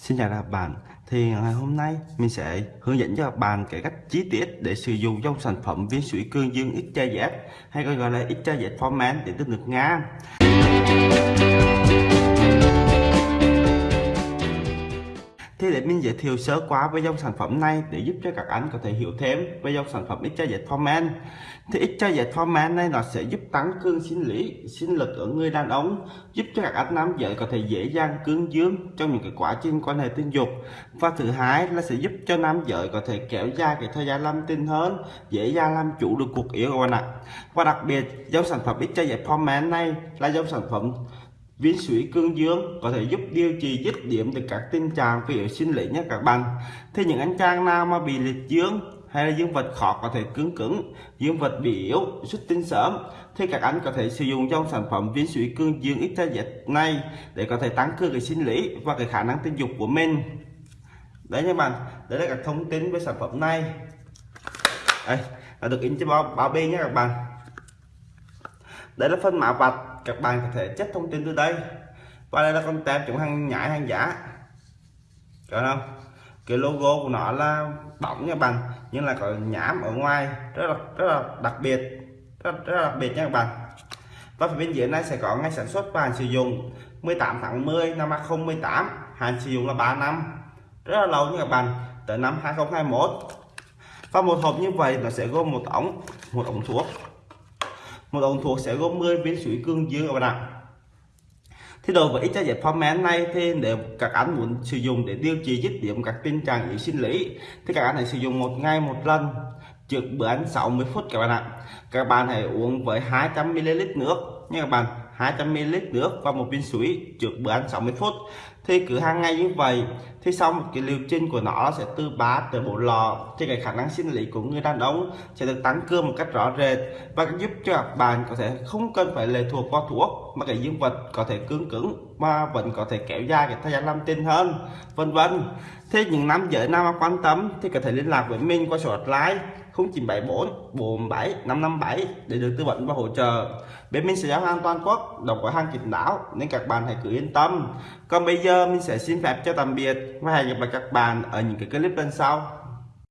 Xin chào các bạn. Thì ngày hôm nay mình sẽ hướng dẫn cho các bạn cái cách chi tiết để sử dụng trong sản phẩm viên sủi cương dương XJZ hay còn gọi là XJZ format để từ nước Nga để mình giới thiệu sơ qua về dòng sản phẩm này để giúp cho các anh có thể hiểu thêm về dòng sản phẩm XYZ Forman. Thì XYZ Forman này nó sẽ giúp tăng cương sinh lý, sinh lực ở người đàn ông, giúp cho các anh nam giới có thể dễ dàng cương dương trong những cái quá trình quan hệ tình dục. Và thứ hai là sẽ giúp cho nam giới có thể kéo dài cái thời gian làm tình hơn, dễ dàng làm chủ được cuộc yêu của bạn ạ. Và đặc biệt dòng sản phẩm XYZ Forman này là dòng sản phẩm viên sủi cương dương có thể giúp điều trị dứt điểm được các tình trạng về sinh lý nhé các bạn. Thì những anh chàng nào mà bị liệt dương hay là dương vật khó có thể cứng cứng, dương vật bị yếu, xuất tinh sớm, thì các anh có thể sử dụng trong sản phẩm viên sủi cương dương ít dịch này để có thể tăng cường cái sinh lý và cái khả năng tình dục của mình. Đấy nha bạn đấy là các thông tin về sản phẩm này. Đây là được in trên bao bao bì nhé các bạn. Đây là phân mã vạch các bạn có thể check thông tin từ đây. Và đây là con tem chống hàng nhái hàng giả. Được không? Cái logo của nó là bóng nha bạn nhưng là có nhám ở ngoài. Rất là rất là đặc biệt. Rất, rất là đặc biệt nha các bạn. Và phía bên dưới này sẽ có ngày sản xuất và hạn sử dụng. 18 tháng 10 năm 2018 hạn sử dụng là 3 năm. Rất là lâu nha các bạn tới năm 2021 và một hộp như vậy nó sẽ gồm một ống một ống thuốc một ống thuốc sẽ gồm 10 viên sủi cương dương các bạn ạ. Thì đối với ít giải format này, thì để các anh muốn sử dụng để điều trị dứt điểm các tình trạng yếu sinh lý, thì các anh hãy sử dụng một ngày một lần, trước bữa ăn 60 phút các bạn ạ. Các bạn hãy uống với 200 ml nước nha các bạn 200 ml nước và một viên sủi trước bữa ăn 60 phút thì cứ hàng ngày như vậy thì sau một cái liệu trình của nó sẽ từ 3 tới 4 lọ thì cái khả năng sinh lý của người đàn ông sẽ được tăng cường một cách rõ rệt và giúp cho các bạn có thể không cần phải lệ thuộc vào thuốc mà cái dương vật có thể cứng cứng mà vẫn có thể kéo dài cái thời gian làm tin hơn, vân vân. Thế những nam giới nam mà quan tâm thì có thể liên lạc với mình qua số hotline 0974 47 557 để được tư vấn và hỗ trợ. Bên mình sẽ giao hàng toàn quốc độc gói hàng kín đáo nên các bạn hãy cứ yên tâm. Còn bây giờ mình sẽ xin phép cho tạm biệt và hẹn gặp lại các bạn ở những cái clip lần sau.